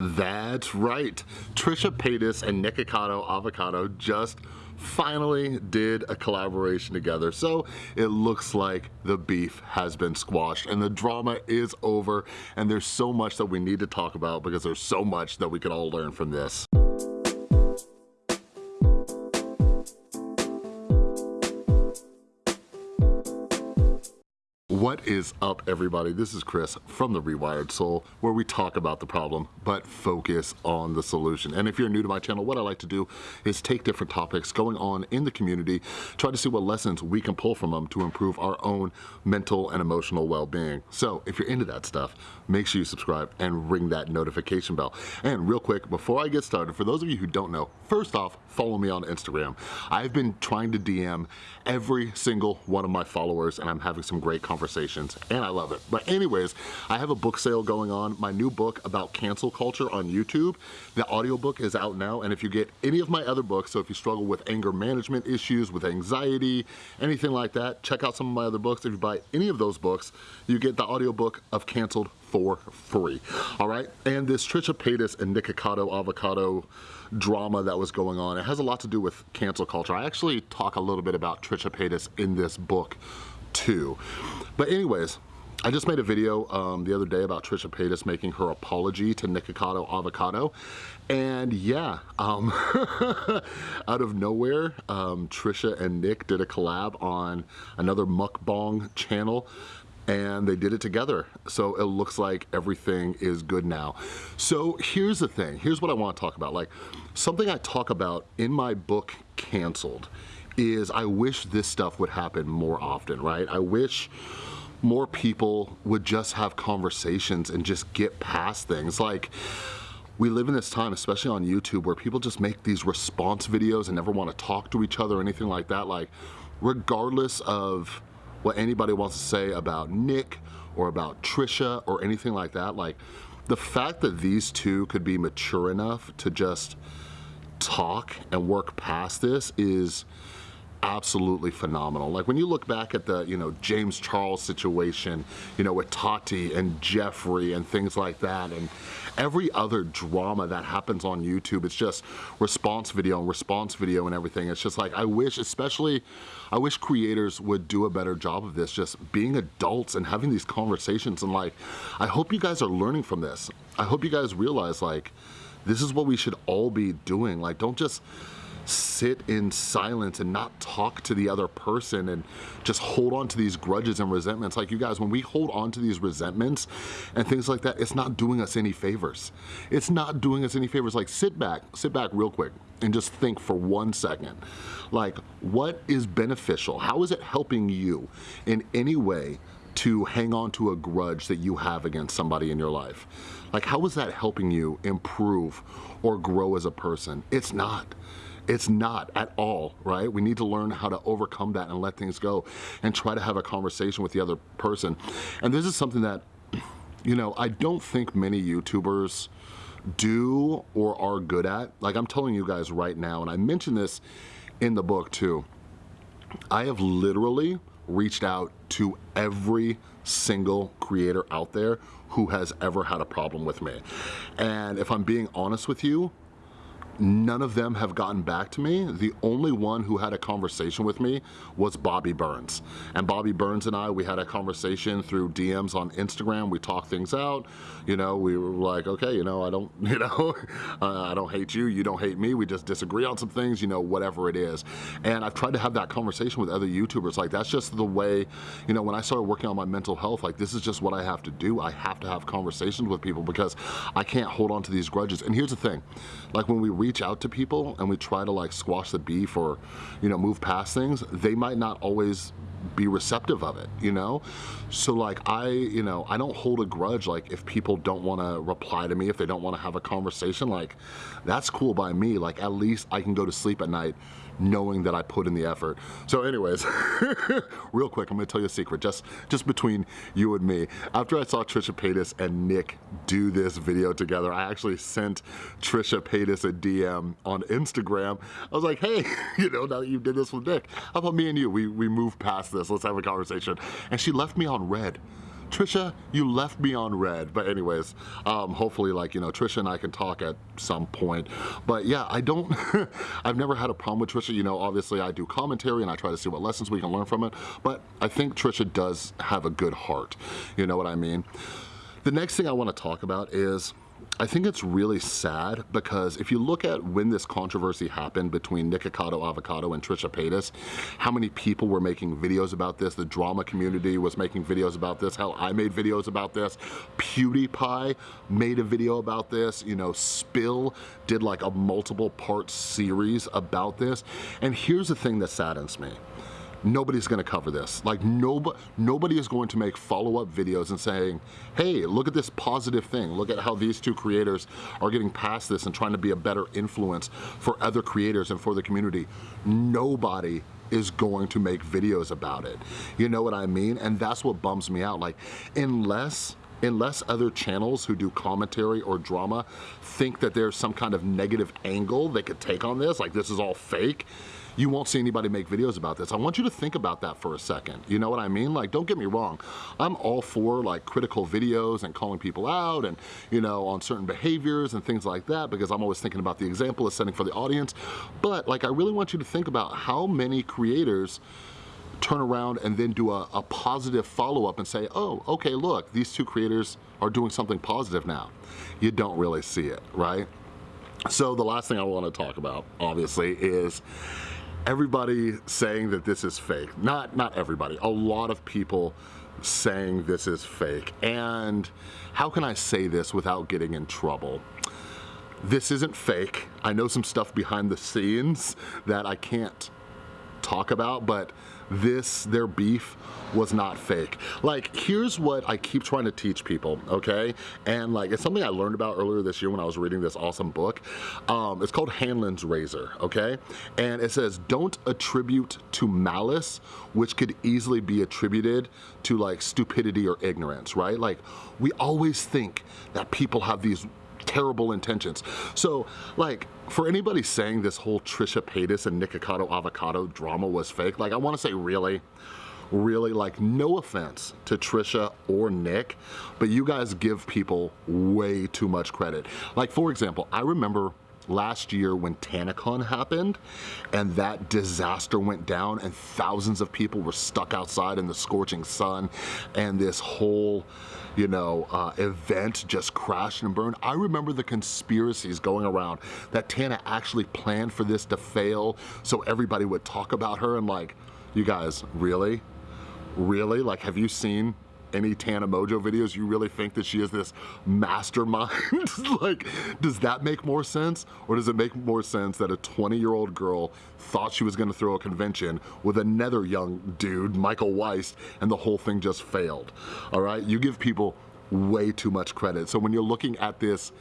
That's right. Trisha Paytas and Nikocado Avocado just finally did a collaboration together. So it looks like the beef has been squashed and the drama is over and there's so much that we need to talk about because there's so much that we can all learn from this. What is up everybody? This is Chris from The Rewired Soul where we talk about the problem but focus on the solution. And if you're new to my channel, what I like to do is take different topics going on in the community, try to see what lessons we can pull from them to improve our own mental and emotional well-being. So if you're into that stuff, make sure you subscribe and ring that notification bell. And real quick, before I get started, for those of you who don't know, first off, follow me on Instagram. I've been trying to DM every single one of my followers and I'm having some great conversations conversations and I love it. But anyways, I have a book sale going on, my new book about cancel culture on YouTube. The audiobook is out now and if you get any of my other books, so if you struggle with anger management issues, with anxiety, anything like that, check out some of my other books. If you buy any of those books, you get the audiobook of Canceled for free, all right? And this Trisha Paytas and Nikocado Avocado drama that was going on, it has a lot to do with cancel culture. I actually talk a little bit about Trisha Paytas in this book But anyways, I just made a video um, the other day about Trisha Paytas making her apology to Nikocado Avocado. And yeah, um, out of nowhere, um, Trisha and Nick did a collab on another mukbang channel and they did it together. So it looks like everything is good now. So here's the thing, here's what I wanna talk about. Like something I talk about in my book, Canceled, is I wish this stuff would happen more often, right? I wish more people would just have conversations and just get past things. Like, we live in this time, especially on YouTube, where people just make these response videos and never wanna talk to each other or anything like that. Like, regardless of what anybody wants to say about Nick or about Trisha or anything like that, like, the fact that these two could be mature enough to just talk and work past this is absolutely phenomenal. Like when you look back at the, you know, James Charles situation, you know, with Tati and Jeffree and things like that, and every other drama that happens on YouTube, it's just response video and response video and everything. It's just like, I wish, especially, I wish creators would do a better job of this, just being adults and having these conversations and like, I hope you guys are learning from this. I hope you guys realize like, this is what we should all be doing. Like, don't just sit in silence and not talk to the other person and just hold on to these grudges and resentments. Like you guys, when we hold on to these resentments and things like that, it's not doing us any favors. It's not doing us any favors. Like sit back, sit back real quick and just think for one second. Like what is beneficial? How is it helping you in any way to hang on to a grudge that you have against somebody in your life? Like how is that helping you improve or grow as a person? It's not. It's not at all, right? We need to learn how to overcome that and let things go and try to have a conversation with the other person. And this is something that, you know, I don't think many YouTubers do or are good at. Like I'm telling you guys right now, and I mentioned this in the book too, I have literally reached out to every single creator out there who has ever had a problem with me. And if I'm being honest with you, None of them have gotten back to me. The only one who had a conversation with me was Bobby Burns. And Bobby Burns and I, we had a conversation through DMs on Instagram. We talked things out. You know, we were like, okay, you know, I don't, you know, uh, I don't hate you. You don't hate me. We just disagree on some things, you know, whatever it is. And I've tried to have that conversation with other YouTubers. Like, that's just the way, you know, when I started working on my mental health, like, this is just what I have to do. I have to have conversations with people because I can't hold on to these grudges. And here's the thing, like when we read reach out to people and we try to like squash the beef or, you know, move past things, they might not always be receptive of it, you know? So like I, you know, I don't hold a grudge like if people don't wanna reply to me, if they don't wanna have a conversation, like that's cool by me. Like at least I can go to sleep at night knowing that I put in the effort. So anyways, real quick, I'm gonna tell you a secret, just, just between you and me. After I saw Trisha Paytas and Nick do this video together, I actually sent Trisha Paytas a DM on Instagram. I was like, hey, you know, now that you did this with Nick, how about me and you, we, we move past this, let's have a conversation. And she left me on read Trisha, you left me on read. But anyways, um, hopefully like, you know, Trisha and I can talk at some point. But yeah, I don't, I've never had a problem with Trisha. You know, obviously I do commentary and I try to see what lessons we can learn from it. But I think Trisha does have a good heart. You know what I mean? The next thing I wanna talk about is I think it's really sad because if you look at when this controversy happened between Nikocado Avocado and Trisha Paytas, how many people were making videos about this, the drama community was making videos about this, how I made videos about this, PewDiePie made a video about this, you know, Spill did like a multiple part series about this, and here's the thing that saddens me nobody's gonna cover this. Like nobody, nobody is going to make follow-up videos and saying, hey, look at this positive thing. Look at how these two creators are getting past this and trying to be a better influence for other creators and for the community. Nobody is going to make videos about it. You know what I mean? And that's what bums me out. Like, unless unless other channels who do commentary or drama think that there's some kind of negative angle they could take on this, like this is all fake, you won't see anybody make videos about this. I want you to think about that for a second. You know what I mean? Like, don't get me wrong. I'm all for like critical videos and calling people out and, you know, on certain behaviors and things like that because I'm always thinking about the example of setting for the audience. But like, I really want you to think about how many creators turn around and then do a, a positive follow-up and say, oh, okay, look, these two creators are doing something positive now. You don't really see it, right? So the last thing I wanna talk about, obviously, is everybody saying that this is fake. Not, not everybody, a lot of people saying this is fake. And how can I say this without getting in trouble? This isn't fake. I know some stuff behind the scenes that I can't talk about, but this, their beef, was not fake. Like, here's what I keep trying to teach people, okay? And like, it's something I learned about earlier this year when I was reading this awesome book. Um, it's called Hanlon's Razor, okay? And it says, don't attribute to malice, which could easily be attributed to like stupidity or ignorance, right? Like, we always think that people have these terrible intentions. So like, for anybody saying this whole Trisha Paytas and Nikocado Avocado drama was fake, like I wanna say really, really like no offense to Trisha or Nick, but you guys give people way too much credit. Like for example, I remember last year when TanaCon happened and that disaster went down and thousands of people were stuck outside in the scorching sun and this whole you know, uh, event just crashed and burned. I remember the conspiracies going around that Tana actually planned for this to fail so everybody would talk about her and like, you guys, really? Really? Like, have you seen any Tana Mongeau videos, you really think that she is this mastermind? like, does that make more sense? Or does it make more sense that a 20 year old girl thought she was gonna throw a convention with another young dude, Michael Weist, and the whole thing just failed, all right? You give people way too much credit. So when you're looking at this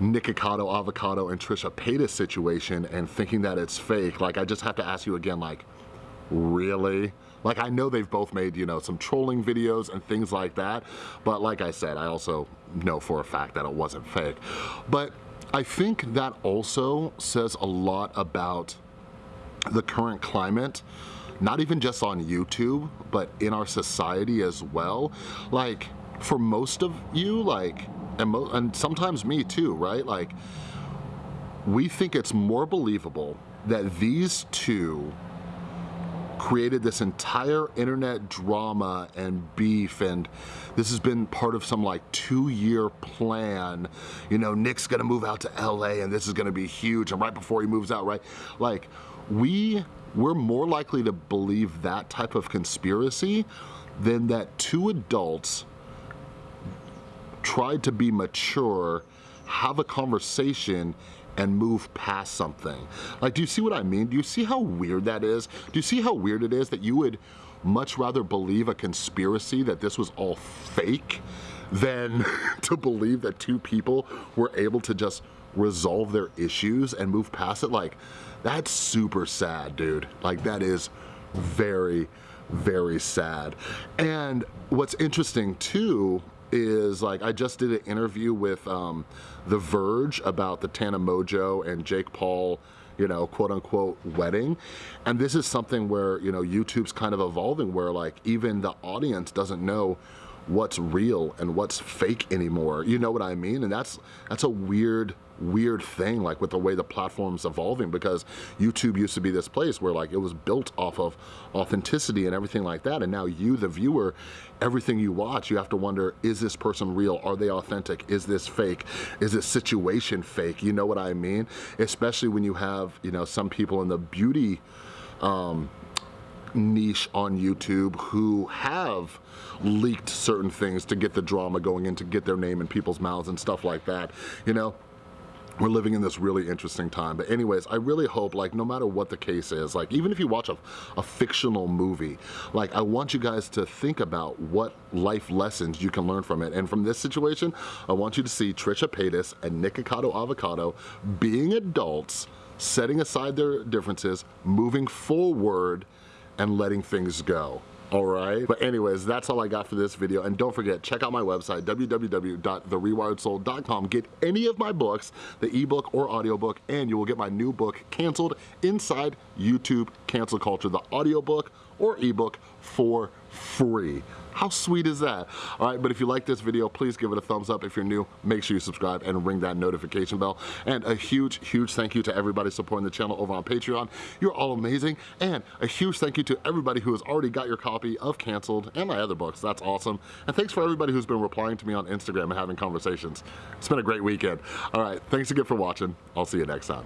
Nikocado, Avocado, and Trisha Paytas situation and thinking that it's fake, like I just have to ask you again, like, really? Like I know they've both made, you know, some trolling videos and things like that, but like I said, I also know for a fact that it wasn't fake. But I think that also says a lot about the current climate not even just on YouTube, but in our society as well. Like, for most of you, like, and, and sometimes me too, right? Like, we think it's more believable that these two created this entire internet drama and beef and this has been part of some like two year plan. You know, Nick's gonna move out to LA and this is gonna be huge and right before he moves out, right? Like we, we're more likely to believe that type of conspiracy than that two adults tried to be mature, have a conversation and move past something. Like, do you see what I mean? Do you see how weird that is? Do you see how weird it is that you would much rather believe a conspiracy that this was all fake than to believe that two people were able to just resolve their issues and move past it? Like, that's super sad, dude. Like, that is very, very sad. And what's interesting too is like I just did an interview with um, The Verge about the Tana Mongeau and Jake Paul you know, quote unquote wedding. And this is something where, you know, YouTube's kind of evolving where like even the audience doesn't know what's real and what's fake anymore. You know what I mean? And that's that's a weird weird thing like with the way the platform's evolving because YouTube used to be this place where like it was built off of authenticity and everything like that and now you the viewer everything you watch you have to wonder is this person real? Are they authentic? Is this fake? Is this situation fake? You know what I mean? Especially when you have you know some people in the beauty um, niche on YouTube who have leaked certain things to get the drama going in to get their name in people's mouths and stuff like that you know we're living in this really interesting time. But anyways I really hope like no matter what the case is like even if you watch a, a fictional movie like I want you guys to think about what life lessons you can learn from it. And from this situation I want you to see Trisha Paytas and Nikocado Avocado being adults setting aside their differences, moving forward and letting things go all right? But anyways, that's all I got for this video. And don't forget, check out my website, www.therewiredsoul.com. Get any of my books, the ebook or audiobook, and you will get my new book, Canceled Inside YouTube Cancel Culture, the audiobook or ebook for free. How sweet is that? All right, but if you like this video, please give it a thumbs up. If you're new, make sure you subscribe and ring that notification bell. And a huge, huge thank you to everybody supporting the channel over on Patreon. You're all amazing. And a huge thank you to everybody who has already got your copy of Canceled and my other books. That's awesome. And thanks for everybody who's been replying to me on Instagram and having conversations. It's been a great weekend. All right, thanks again for watching. I'll see you next time.